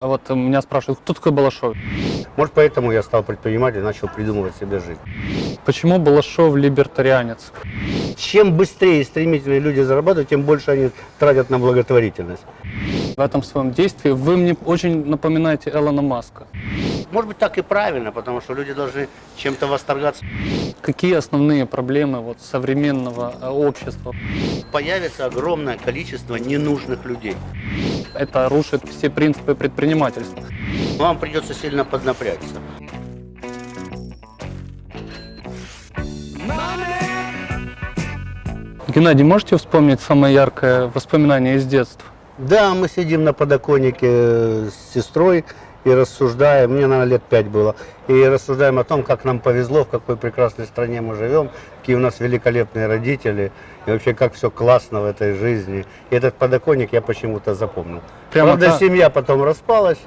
А Вот меня спрашивают, кто такой Балашов? Может, поэтому я стал предпринимателем и начал придумывать себе жизнь. Почему Балашов либертарианец? Чем быстрее и стремительнее люди зарабатывают, тем больше они тратят на благотворительность. В этом своем действии вы мне очень напоминаете Элона Маска. Может быть, так и правильно, потому что люди должны чем-то восторгаться. Какие основные проблемы вот, современного э, общества? Появится огромное количество ненужных людей. Это рушит все принципы предпринимательства. Вам придется сильно поднапрячься. Геннадий, можете вспомнить самое яркое воспоминание из детства? Да, мы сидим на подоконнике с сестрой и рассуждаем, мне, наверное, лет пять было, и рассуждаем о том, как нам повезло, в какой прекрасной стране мы живем, какие у нас великолепные родители, и вообще как все классно в этой жизни. И этот подоконник я почему-то запомнил. Прямо Правда, так? семья потом распалась,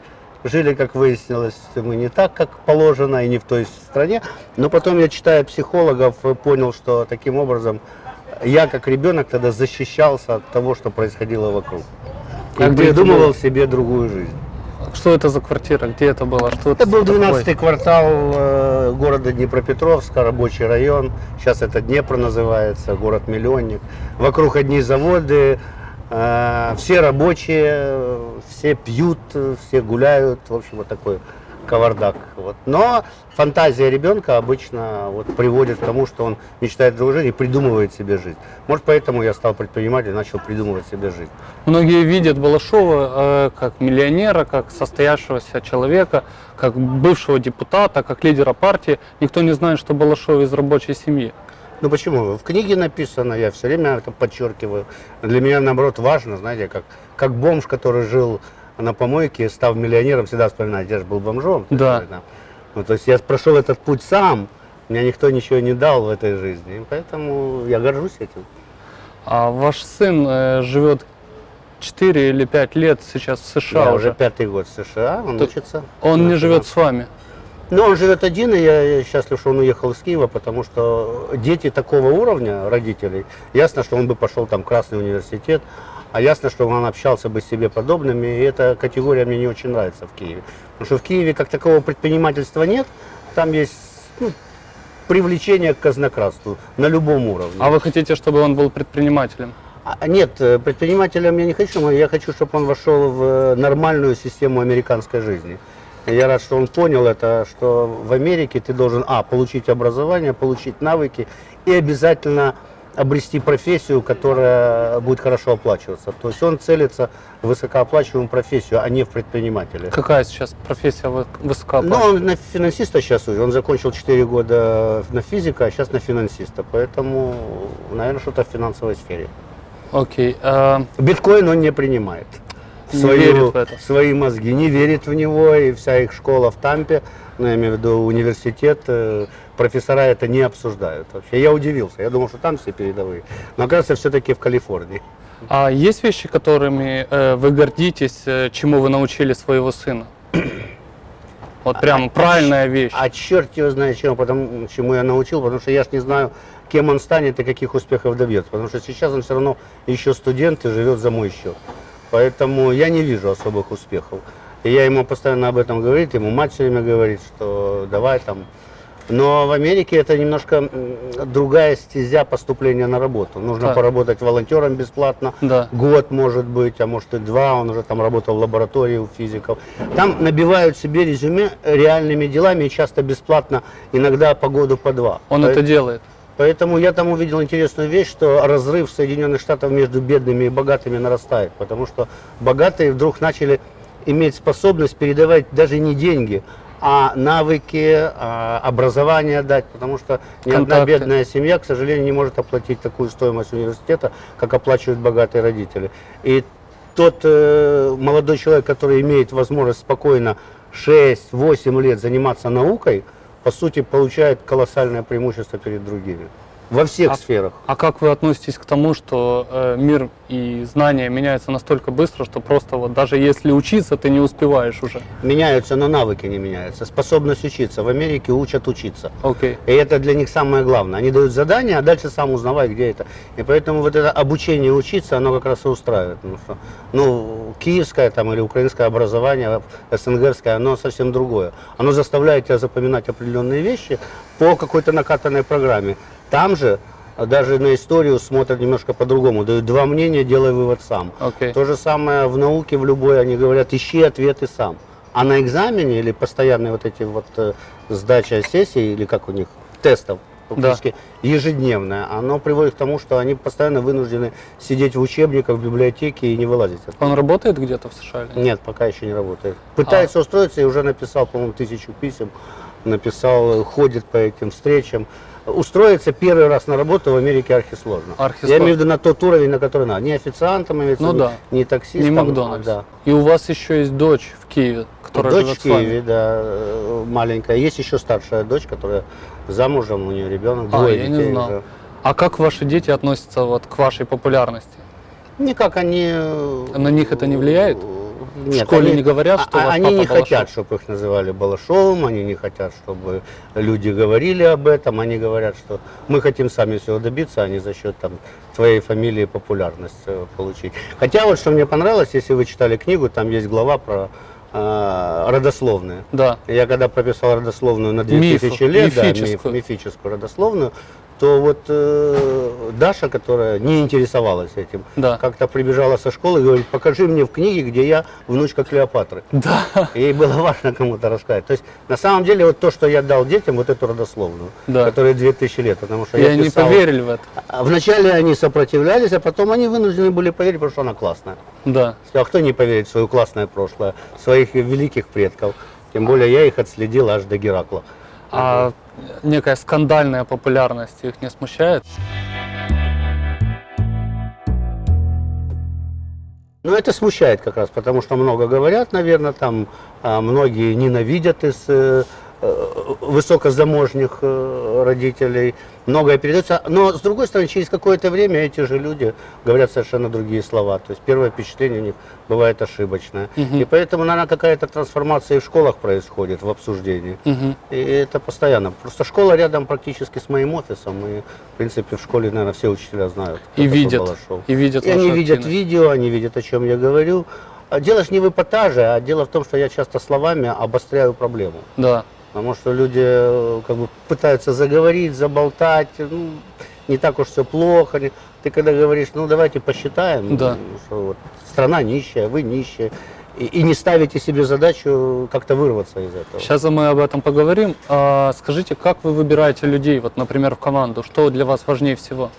жили, как выяснилось, мы не так, как положено, и не в той стране. Но потом я, читая психологов, понял, что таким образом я, как ребенок, тогда защищался от того, что происходило вокруг. И А это придумывал себе другую жизнь. Что это за квартира? Где это было? Что Это был такое? 12-й квартал э, города Днепропетровска, рабочий район. Сейчас это Днепр называется, город-миллионник. Вокруг одни заводы, э, все рабочие, э, все пьют, все гуляют. В общем, вот такой кавардак. Вот. Но фантазия ребенка обычно вот, приводит к тому, что он мечтает о другой жизни и придумывает себе жизнь. Может, поэтому я стал предпринимателем и начал придумывать себе жизнь. Многие видят Балашова э, как миллионера, как состоявшегося человека, как бывшего депутата, как лидера партии. Никто не знает, что Балашов из рабочей семьи. Ну почему? В книге написано, я все время это подчеркиваю. Для меня, наоборот, важно, знаете, как, как бомж, который жил на помойке, став миллионером, всегда вспоминает, я же был бомжом. Да. Ну, то есть я прошел этот путь сам, мне никто ничего не дал в этой жизни, и поэтому я горжусь этим. А ваш сын э, живет 4 или 5 лет сейчас в США я уже. уже пятый год в США, он То- учится. Он не живет с вами. Ну, он живет один, и я, я счастлив, что он уехал из Киева, потому что дети такого уровня, родителей, ясно, что он бы пошел там в Красный университет, а ясно, что он общался бы с себе подобными, и эта категория мне не очень нравится в Киеве. Потому что в Киеве как такового предпринимательства нет, там есть ну, привлечение к казнократству на любом уровне. А вы хотите, чтобы он был предпринимателем? А, Нет, э, предпринимателем я не хочу, но я хочу, чтобы он вошел в э, нормальную систему американской жизни. Я рад, что он понял это, что в Америке ты должен, а, получить образование, получить навыки и обязательно обрести профессию, которая будет хорошо оплачиваться. То есть он целится в высокооплачиваемую профессию, а не в предпринимателя. Какая сейчас профессия вы- Ну, высокооплачиваемая? он на финансиста сейчас учит. Он закончил 4 года на физика, а сейчас на финансиста. Поэтому, наверное, что-то в финансовой сфере. Окей. а, Биткоин он не принимает. Это. Свои мозги, не верит в него, и вся их школа в Тампе, ну, я имею в виду университет, э, профессора это не обсуждают вообще. Я удивился, я думал, что там все передовые. Но оказывается, все-таки в Калифорнии. а есть вещи, которыми э, вы гордитесь, э, чему вы научили своего сына? Вот прям правильная вещь. А черт его знает чему, потому, чему я научил, потому что я ж не знаю, кем он станет и каких успехов добьется. Потому что сейчас он все равно еще студент и живет за мой счет. Поэтому я не вижу особых успехов. И я ему постоянно об этом говорю, ему мать все время говорит, что давай там. Но в Америке это немножко другая стезя поступления на работу. Нужно Так. поработать волонтером бесплатно, Да. год, может быть, а может и два, он уже там работал в лаборатории у физиков. Там набивают себе резюме реальными делами и часто бесплатно, иногда по году по два. Он Поэ- это делает. Поэтому я там увидел интересную вещь, что разрыв Соединенных Штатов между бедными и богатыми нарастает, потому что богатые вдруг начали иметь способность передавать даже не деньги, а навыки, а, образование дать, потому что ни одна Контакты. бедная семья, к сожалению, не может оплатить такую стоимость университета, как оплачивают богатые родители. И тот э, молодой человек, который имеет возможность спокойно 6-8 лет заниматься наукой, по сути, получает колоссальное преимущество перед другими. Во всех А- сферах. А как вы относитесь к тому, что э, мир и знания меняются настолько быстро, что просто вот даже если учиться, ты не успеваешь уже? Меняются, но навыки не меняются. Способность учиться. В Америке учат учиться. Окей. И это для них самое главное. Они дают задание, а дальше сам узнавай, где это. И поэтому вот это обучение учиться, оно как раз и устраивает. Потому что, ну, киевское там или украинское образование, СНГское, оно совсем другое. Оно заставляет тебя запоминать определенные вещи по какой-то накатанной программе. Там же а, даже на историю смотрят немножко по-другому. Дают два мнения, делай вывод сам. Окей. То же самое в науке, в любой, они говорят, ищи ответы сам. А на экзамене или постоянные вот эти вот э, сдача сессий, или как у них, тестов, практически ежедневное, оно приводит к тому, что они постоянно вынуждены сидеть в учебниках, в библиотеке и не вылазить. Он работает где-то в США? или нет? Нет, пока еще не работает. Пытается устроиться и уже написал, по-моему, тысячу писем, написал, ходит по этим встречам. Устроиться первый раз на работу в Америке архисложно. Архисложно. Я имею в виду на тот уровень, на который надо. Не официантом, имеется Ну виду, да. не таксистом. Не а, Макдональдс. да. И у вас еще есть дочь в Киеве, которая дочь живет в. Киеве, да, э, маленькая. Есть еще старшая дочь, которая замужем, у нее ребенок, А, двое я не детей знал. уже. А как ваши дети относятся вот к вашей популярности? Никак они... э, На них это не влияет? Нет, в школе они- не говорят, что а- у вас Они не Балашов? хотят, чтобы их называли Балашовым, они не хотят, чтобы люди говорили об этом, они говорят, что мы хотим сами всего добиться, а не за счет там, твоей фамилии популярность получить. Хотя вот что мне понравилось, если вы читали книгу, там есть глава про э, родословные. Да. Я когда прописал родословную на Миф, 2000 лет, да, миф- мифическую. мифическую родословную, то вот э, Даша, которая не интересовалась этим, Да. как-то прибежала со школы и говорит, покажи мне в книге, где я внучка Клеопатры. Да. Ей было важно кому-то рассказать. То есть, на самом деле, вот то, что я дал детям, вот эту родословную, Да. которая 2000 лет, потому что И я они писал- поверили в это. А Вначале они сопротивлялись, а потом они вынуждены были поверить, потому что она классная. Да. А кто не поверит в свое классное прошлое, своих великих предков? Тем более я их отследил аж до Геракла. А некая скандальная популярность их не смущает? Ну, это смущает как раз, потому что много говорят, наверное, там а, многие ненавидят из э, высокозаможних э, родителей, многое передается. Но, с другой стороны, через какое-то время эти же люди говорят совершенно другие слова. То есть первое впечатление у них бывает ошибочное. И поэтому, наверное, какая-то трансформация и в школах происходит в обсуждении. Мгм. И это постоянно. Просто школа рядом практически с моим офисом. И, в принципе, в школе, наверное, все учителя знают. И видят, Балашов. и видят И они видят активность. видео, они видят, о чем я говорю. А Дело ж не в эпатаже, а дело в том, что я часто словами обостряю проблему. Да. Потому что люди э, как бы пытаются заговорить, заболтать, ну, не так уж все плохо. Ты когда говоришь, ну давайте посчитаем, Да. что вот страна нищая, вы нищие, и, и не ставите себе задачу как-то вырваться из этого. Сейчас мы об этом поговорим. А, скажите, как вы выбираете людей, вот, например, в команду? Что для вас важнее всего?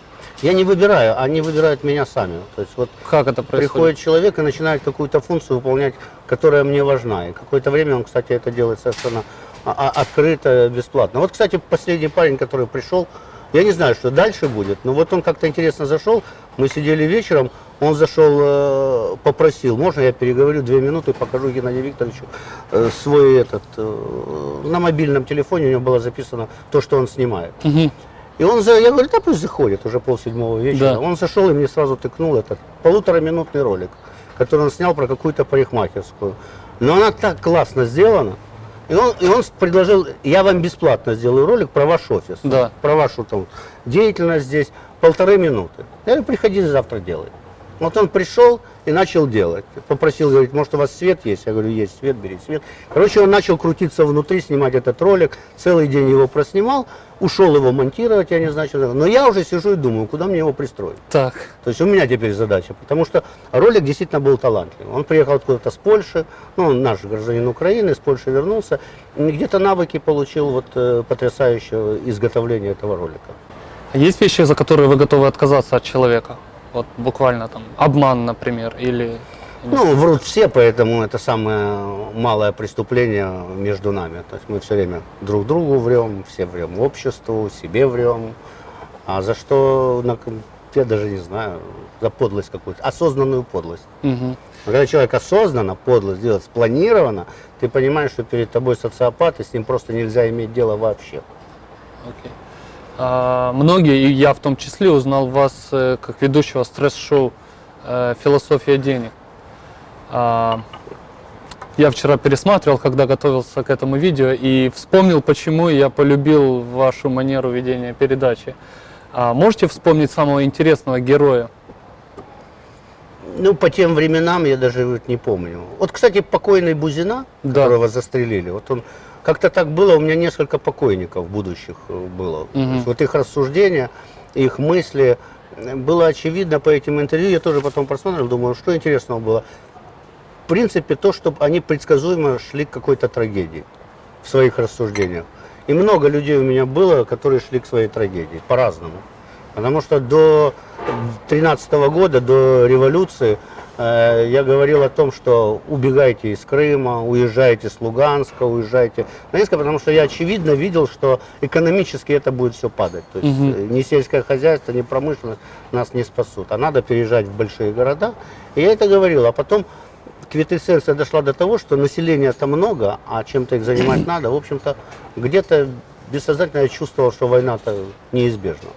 Я не выбираю, они выбирают меня сами. То есть вот Как это происходит? приходит человек и начинает какую-то функцию выполнять, которая мне важна. И какое-то время он, кстати, это делает совершенно открыто, бесплатно. Вот, кстати, последний парень, который пришел, я не знаю, что дальше будет, но вот он как-то интересно зашел, мы сидели вечером, он зашел, э, попросил, можно я переговорю две минуты, покажу Геннадию Викторовичу э, свой этот, э, на мобильном телефоне у него было записано то, что он снимает. Мгм. И он, за, я говорю, да пусть заходит, уже полседьмого вечера. Да. Он зашел и мне сразу тыкнул этот полутораминутный ролик, который он снял про какую-то парикмахерскую. Но она так классно сделана. И он, и он предложил, я вам бесплатно сделаю ролик про ваш офис, Да. про вашу там деятельность здесь, полторы минуты. Я говорю, приходите завтра делай. Вот он пришел и начал делать. Попросил, говорит, может у вас свет есть? Я говорю, есть свет, бери свет. Короче, он начал крутиться внутри, снимать этот ролик. Целый день его проснимал, ушел его монтировать, я не знаю, что. Но я уже сижу и думаю, куда мне его пристроить. Так. То есть у меня теперь задача, потому что ролик действительно был талантливый. Он приехал откуда-то с Польши, ну, он наш гражданин Украины, с Польши вернулся, где-то навыки получил вот э, потрясающего изготовления этого ролика. Есть вещи, за которые вы готовы отказаться от человека? Вот буквально там обман, например, или... Ну, врут все, поэтому это самое малое преступление между нами. То есть мы все время друг другу врем, все врем обществу, себе врем. А за что, я даже не знаю, за подлость какую-то, осознанную подлость. Мгм. Когда человек осознанно подлость делает, спланированно, ты понимаешь, что перед тобой социопат, и с ним просто нельзя иметь дело вообще. Окей. А, Многие, и я в том числе, узнал вас э, как ведущего стресс-шоу э, «Философия денег». А, Я вчера пересматривал, когда готовился к этому видео, и вспомнил, почему я полюбил вашу манеру ведения передачи. А Можете вспомнить самого интересного героя? Ну, по тем временам я даже не помню. Вот, кстати, покойный Бузина, Да. которого застрелили, вот он как-то так было, у меня несколько покойников будущих э, было. Есть вот их рассуждения, их мысли, э, было очевидно по этим интервью, я тоже потом просмотрел, думаю, что интересного было. В принципе, то, что они предсказуемо шли к какой-то трагедии в своих рассуждениях. И много людей у меня было, которые шли к своей трагедии, по-разному. Потому что до 2013 года, до революции, я говорил о том, что убегайте из Крыма, уезжайте с Луганска, уезжайте с Донецка, потому что я очевидно видел, что экономически это будет все падать. То есть э, ни сельское хозяйство, ни промышленность нас не спасут. А надо переезжать в большие города. И я это говорил. А потом квитэссенция дошла до того, что населения-то много, а чем-то их занимать надо. В общем-то, где-то бессознательно я чувствовал, что война-то неизбежна.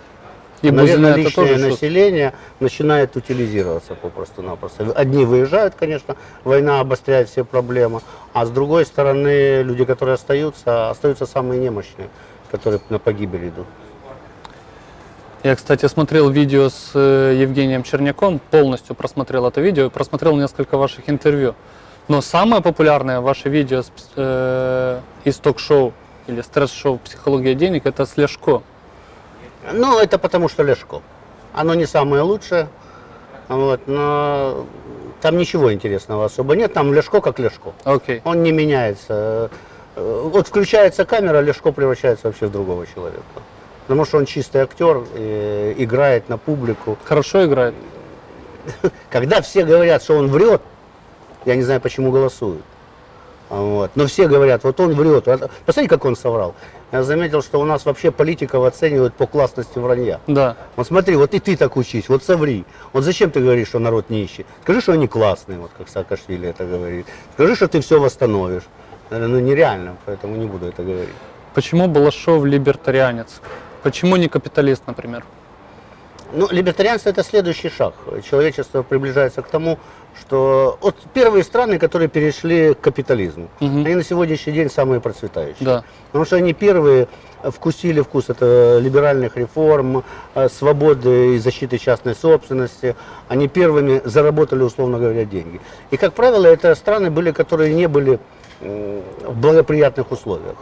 И Наверное, личное тоже население начинает утилизироваться попросту-напросто. Одни выезжают, конечно, война обостряет все проблемы, а с другой стороны, люди, которые остаются, остаются самые немощные, которые на погибель идут. Я, кстати, смотрел видео с э, Евгением Черняком, полностью просмотрел это видео просмотрел несколько ваших интервью. Но самое популярное ваше видео с, э, из ток-шоу или стресс-шоу «Психология денег» это с Ляшко. Ну, это потому что Лешко. Оно не самое лучшее, вот, но там ничего интересного особо нет. Там Лешко как Лешко. Окей. Он не меняется. Э, Вот включается камера, Лешко превращается вообще в другого человека. Потому что он чистый актер, э, играет на публику. Хорошо играет. Когда все говорят, что он врет, я не знаю, почему голосуют. Вот. Но все говорят, вот он врет. Вот Посмотрите, как он соврал. Я заметил, что у нас вообще политиков оценивают по классности вранья. Да. Вот смотри, вот и ты так учись, вот соври. Вот зачем ты говоришь, что народ нищий? Скажи, что они классные, вот как Саакашвили это говорит. Скажи, что ты все восстановишь. Говорю, Ну нереально, поэтому не буду это говорить. Почему Балашов либертарианец? Почему не капиталист, например? Ну, либертарианство это следующий шаг. Человечество приближается к тому, что вот первые страны, которые перешли к капитализму, Мгм. они на сегодняшний день самые процветающие. Да. Потому что они первые вкусили вкус это либеральных реформ, э, свободы и защиты частной собственности. Они первыми заработали, условно говоря, деньги. И, как правило, это страны были, которые не были в благоприятных условиях.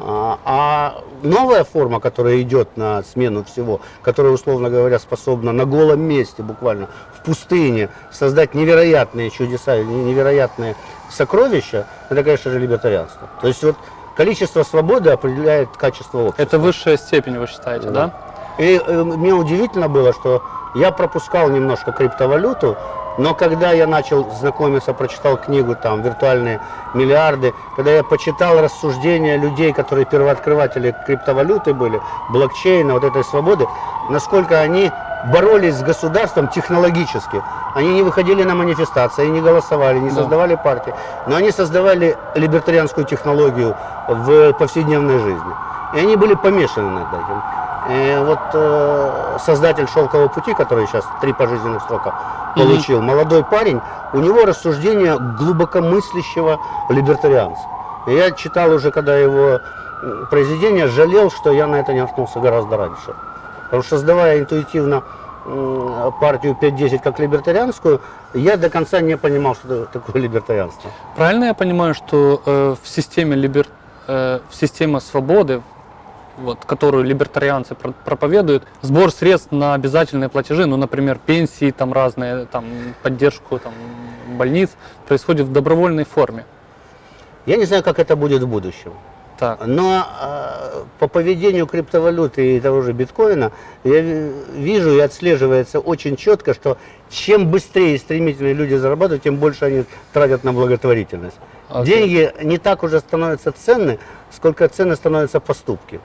А, а новая форма, которая идет на смену всего, которая, условно говоря, способна на голом месте, буквально в пустыне, создать невероятные чудеса, невероятные сокровища, это, конечно же, либертарианство. То есть вот количество свободы определяет качество общества. Это высшая степень, вы считаете, да? И э, мне удивительно было, что я пропускал немножко криптовалюту, но когда я начал знакомиться, прочитал книгу там «Виртуальные миллиарды», когда я почитал рассуждения людей, которые первооткрыватели криптовалюты были, блокчейна, вот этой свободы, насколько они боролись с государством технологически. Они не выходили на манифестации, не голосовали, не Да. создавали партии, но они создавали либертарианскую технологию в повседневной жизни. И они были помешаны над этим. И вот э, создатель «Шелкового пути», который сейчас три пожизненных срока получил, молодой парень, у него рассуждение глубокомыслящего либертарианца. И я читал уже, когда его произведение, жалел, что я на это не наткнулся гораздо раньше. Потому что создавая интуитивно партию 5-10 как либертарианскую, я до конца не понимал, что такое либертарианство. Правильно я понимаю, что э, в системе либер... э, в системе свободы, вот, которую либертарианцы про- проповедуют, сбор средств на обязательные платежи, ну, например, пенсии, там разные, там поддержку там, больниц, происходит в добровольной форме. Я не знаю, как это будет в будущем. Так. Но э, по поведению криптовалюты и того же биткоина я ви- вижу и отслеживается очень четко, что чем быстрее и стремительнее люди зарабатывают, тем больше они тратят на благотворительность. Окей. Деньги не так уже становятся ценны, сколько ценны становятся поступки.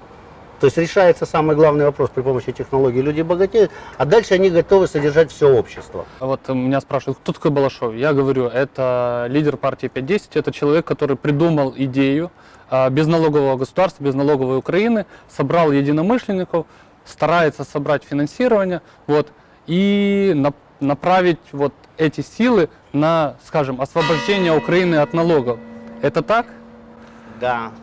То есть решается самый главный вопрос при помощи технологий. Люди богатеют, а дальше они готовы содержать все общество. А Вот меня спрашивают, кто такой Балашов? Я говорю, это лидер партии 510, это человек, который придумал идею а, безналогового государства, безналоговой Украины, собрал единомышленников, старается собрать финансирование, вот, и на- направить вот эти силы на, скажем, освобождение Украины от налогов. Это так? Да,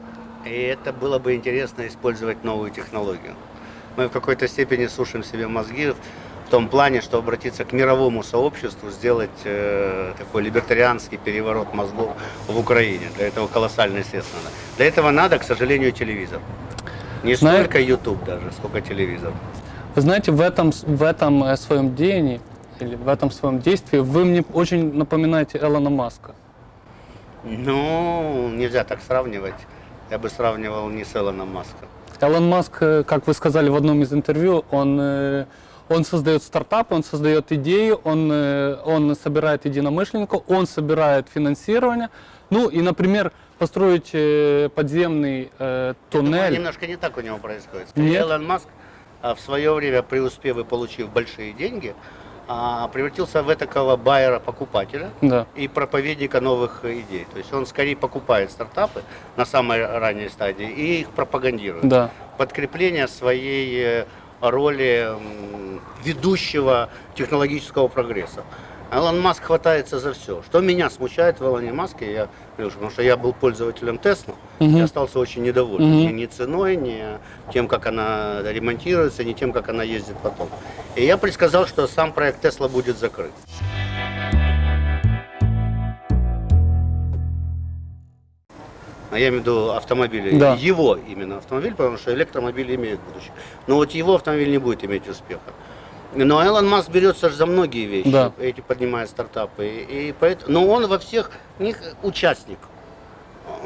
и это было бы интересно использовать новую технологию. Мы в какой-то степени сушим себе мозги в том плане, что обратиться к мировому сообществу, сделать э, такой либертарианский переворот мозгов в Украине. Для этого колоссальные средства надо. Для этого надо, к сожалению, телевизор. Не Знаю- столько YouTube даже, сколько телевизор. Вы знаете, в этом, в этом э, своем деянии или в этом своем действии вы мне очень напоминаете Элона Маска. Ну, нельзя так сравнивать. Я бы сравнивал не с Элоном Маском. Элон Маск, э, как вы сказали в одном из интервью, он, э, он создает стартапы, он создает идеи, он, э, он собирает единомышленников, он собирает финансирование. Ну и, например, построить подземный э, Думаю, туннель. немножко не так у него происходит. Нет? Элон Маск а, в свое время, преуспев и получив большие деньги, а, превратился в такого байера-покупателя Да. и проповедника новых идей. То есть он скорее покупает стартапы на самой ранней стадии и их пропагандирует. Да. Подкрепление своей э, роли ведущего технологического прогресса. Элон Маск хватается за все. Что меня смущает в Элоне Маске, я, потому что я был пользователем Тесла, Мгм. я остался очень недоволен Мгм. ни, ни ценой, ни тем, как она ремонтируется, ни тем, как она ездит потом. И я предсказал, что сам проект Тесла будет закрыт. А я имею в виду автомобили. Да. Его именно автомобиль, потому что электромобили имеют будущее. Но вот его автомобиль не будет иметь успеха. Но Элон Маск берется ж за многие вещи, Да. эти поднимает стартапы. И поэтому, но он во всех них участник.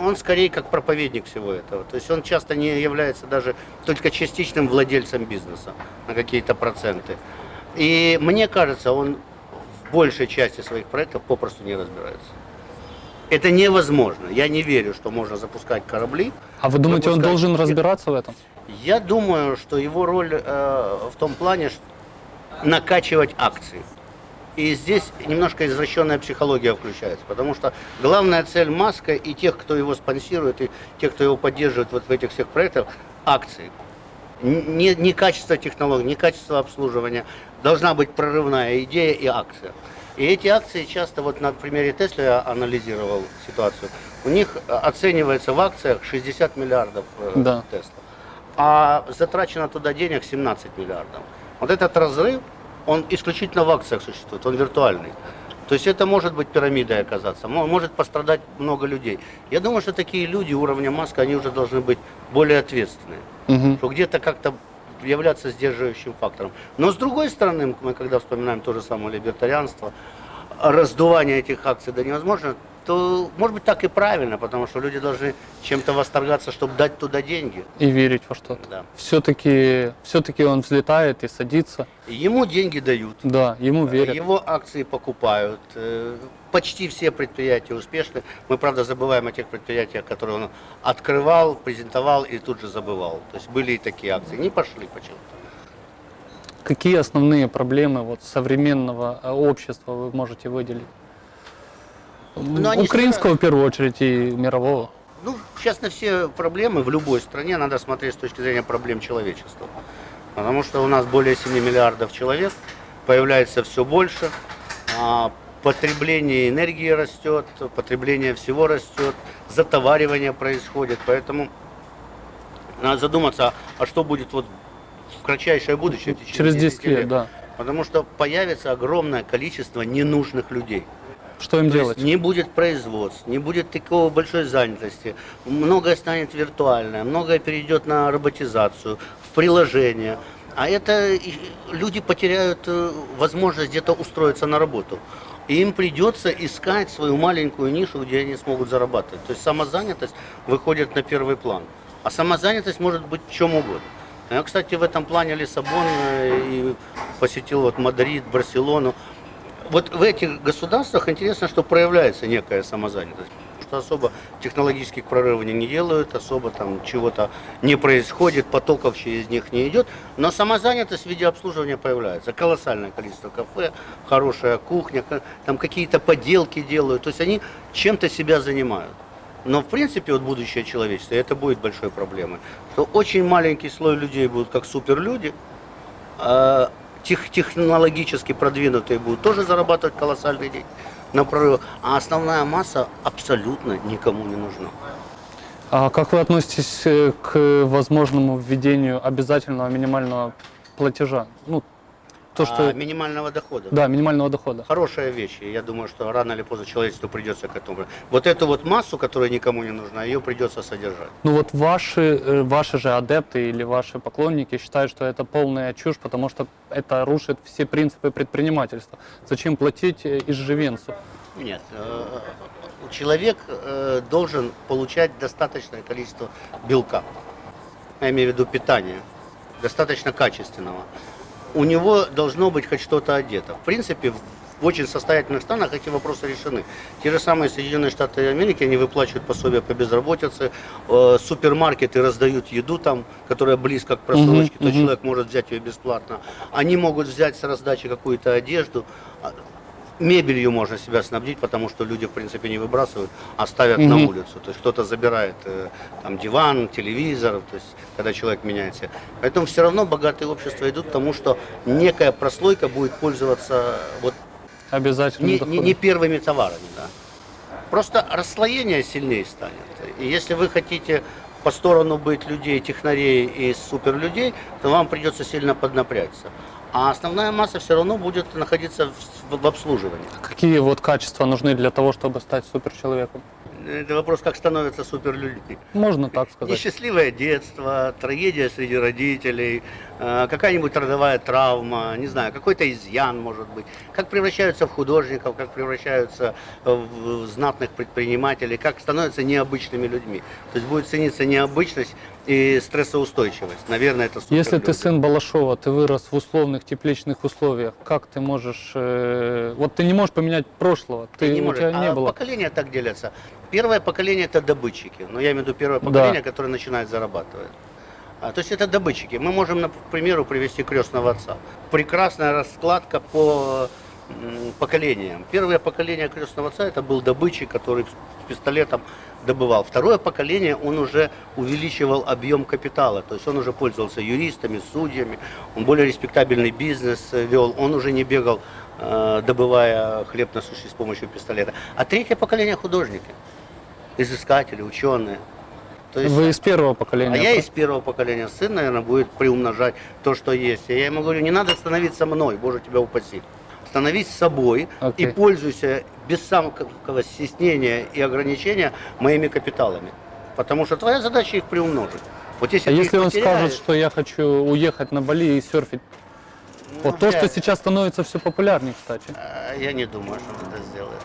Он скорее как проповедник всего этого. То есть он часто не является даже только частичным владельцем бизнеса на какие-то проценты. И мне кажется, он в большей части своих проектов попросту не разбирается. Это невозможно. Я не верю, что можно запускать корабли. А вы думаете, он Выпускать. должен разбираться в этом? Я думаю, что его роль э, в том плане, что накачивать акции. И здесь немножко извращенная психология включается, потому что главная цель Маска и тех, кто его спонсирует, и тех, кто его поддерживает вот в этих всех проектах, акции. Не, не качество технологий, не качество обслуживания. Должна быть прорывная идея и акция. И эти акции часто, вот на примере Тесла я анализировал ситуацию, у них э, оценивается в акциях 60 миллиардов э, Да. Тесла а затрачено туда денег 17 миллиардов. Вот этот разрыв, он исключительно в акциях существует, он виртуальный. То есть это может быть пирамидой оказаться, мо- может пострадать много людей. Я думаю, что такие люди уровня Маска, они уже должны быть более ответственные, Мгм. что где-то как-то являться сдерживающим фактором. Но с другой стороны, мы когда вспоминаем то же самое либертарианство, раздувание этих акций до невозможно, то может быть так и правильно, потому что люди должны чем-то восторгаться, чтобы дать туда деньги. И верить во что-то. Да. Все-таки все-таки он взлетает и садится. Ему деньги дают. Да, ему верят. Его акции покупают. Э, Почти все предприятия успешны. Мы, правда, забываем о тех предприятиях, которые он открывал, презентовал и тут же забывал. То есть были и такие акции. Не пошли почему-то. Какие основные проблемы вот современного э, общества вы можете выделить? Ну, они Украинского в первую очередь и мирового. Ну, сейчас на все проблемы в любой стране надо смотреть с точки зрения проблем человечества. Потому что у нас более 7 миллиардов человек, появляется все больше, а потребление энергии растет, потребление всего растет, затоваривание происходит. Поэтому надо задуматься, а что будет вот в кратчайшее будущее, в течение Через 10 лет, да. Потому что появится огромное количество ненужных людей. Что им То делать? не будет производств, не будет такого большой занятости, многое станет виртуальное, многое перейдет на роботизацию, в приложение. А это люди потеряют э, возможность где-то устроиться на работу. И им придется искать свою маленькую нишу, где они смогут зарабатывать. То есть самозанятость выходит на первый план. А самозанятость может быть чем угодно. Я, кстати, в этом плане Лиссабон э, и посетил вот Мадрид, Барселону. Вот в этих государствах интересно, что проявляется некая самозанятость. Что особо технологических прорывов не делают, особо там чего-то не происходит, потоков через них не идет, но самозанятость в виде обслуживания появляется. Колоссальное количество кафе, хорошая кухня, там какие-то поделки делают, то есть они чем-то себя занимают. Но в принципе вот будущее человечества, это будет большой проблемой, что очень маленький слой людей будут как суперлюди, а тех, технологически продвинутые будут тоже зарабатывать колоссальные деньги на прорыв, а основная масса абсолютно никому не нужна. А как вы относитесь э, к возможному введению обязательного минимального платежа? Ну, то, А, что... минимального дохода. Да, минимального дохода. Хорошая вещь, и я думаю, что рано или поздно человечеству придется к этому. Вот эту вот массу, которая никому не нужна, ее придется содержать. Ну вот ваши, э, ваши же адепты или ваши поклонники считают, что это полная чушь, потому что это рушит все принципы предпринимательства. Зачем платить э, изживенцу? Нет, э, человек должен получать достаточное количество белка. Я имею в виду питания, достаточно качественного. У него должно быть хоть что-то одето. В принципе, в очень состоятельных странах эти вопросы решены. Те же самые Соединенные Штаты Америки, они выплачивают пособия по безработице, э, супермаркеты раздают еду там, которая близко к просрочке, то мгм. человек может взять ее бесплатно. Они могут взять с раздачи какую-то одежду. Мебелью можно себя снабдить, потому что люди, в принципе, не выбрасывают, а ставят на Мгм. улицу. То есть кто-то забирает э, там диван, телевизор, то есть когда человек меняется. Поэтому все равно богатые общества идут к тому, что некая прослойка будет пользоваться вот Обязательно не, не, не первыми товарами. Да. Просто расслоение сильнее станет. И если вы хотите по сторону быть людей, технарей и суперлюдей, то вам придется сильно поднапрячься. А основная масса все равно будет находиться в, в обслуживании. Какие вот качества нужны для того, чтобы стать суперчеловеком? Это вопрос, как становятся суперлюдьми. Можно так сказать. Несчастливое детство, трагедия среди родителей, э, какая-нибудь родовая травма, не знаю, какой-то изъян может быть. Как превращаются в художников, как превращаются в знатных предпринимателей, как становятся необычными людьми. То есть будет цениться необычность и стрессоустойчивость. Наверное, это Если ты сын Балашова, ты вырос в условных тепличных условиях, как ты можешь... э, вот ты не можешь поменять прошлого, ты, не у может. тебя не а было. поколения так делятся. Первое поколение это добытчики. Но я имею в виду первое Да. поколение, которое начинает зарабатывать. А, то есть это добытчики. Мы можем, на- к примеру, привести крестного отца. Прекрасная раскладка по поколениям. Первое поколение крестного отца это был добытчик, который пистолетом добывал. Второе поколение он уже увеличивал объем капитала, то есть он уже пользовался юристами, судьями, он более респектабельный бизнес э, вел, он уже не бегал, э, добывая хлеб насущный с помощью пистолета. А третье поколение художники, изыскатели, ученые. То есть, Вы из первого поколения. а я из первого поколения. Сын, наверное, будет приумножать то, что есть. И я ему говорю, не надо становиться мной, Боже тебя упаси. Становись собой Окей. и пользуйся без самого стеснения и ограничения моими капиталами. Потому что твоя задача их приумножить. Вот если А если он потеряешь, скажет, что я хочу уехать на Бали и серфить? ну, вот то, вряд что сейчас становится все популярнее, кстати. А, Я не думаю, что он это сделает.